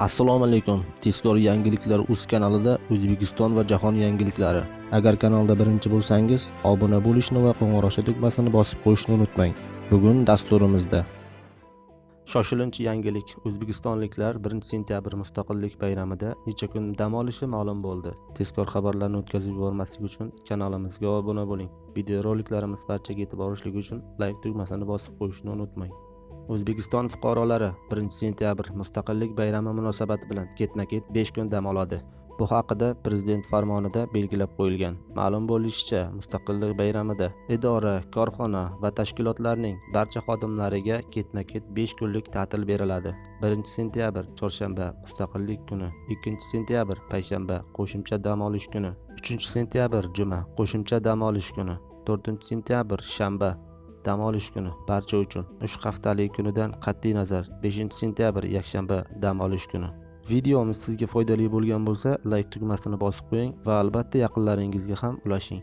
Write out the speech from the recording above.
assalomu alaykum. Tezkor yangiliklar uz kanalida o'zbekiston va jahon yangiliklari. Agar kanalda birinchi bo'lsangiz obuna bo'lishni va qo'ng'iroqcha tugmasini bosib qo'yishni unutmang. Bugun dasturimizda. Shoshilinch yangilik o'zbekistonliklar 1 sentyabr mustaqillik bayramida necha kun dam olishi ma'lum bo'ldi. Tezkor xabarlarni o'tkazib yubormaslik uchun kanalimizga obuna bo'ling. Videoroliklarimiz barchaga yetib borishligi uchun layk tugmasini bosib qo'yishni unutmang. O'zbekiston fuqarolari 1 sentyabr mustaqillik bayrami munosabati bilan ketma ket 5 kun dam oladi. Bu haqida prezident farmonida belgilab qo'yilgan. Ma'lum bo'lishicha mustaqillik bayramida idora korxona va tashkilotlarning barcha xodimlariga ketma ket 5 kunlik ta'til beriladi. 1 sentyabr chorshanba mustaqillik kuni 2 sentyabr payshanba qo'shimcha dam olish kuni 3 sentyabr juma qo'shimcha dam olish kuni 4 sentyabr shanba dam olish kuni barcha uchun uch haftalik kunidan qat'iy nazar. 5 sentyabr yakshanba dam olish kuni. Videomiz sizga foydali bo'lgan bo'lsa layk tugmasini bosib qo'ying va albatta yaqinlaringizga ham ulashing.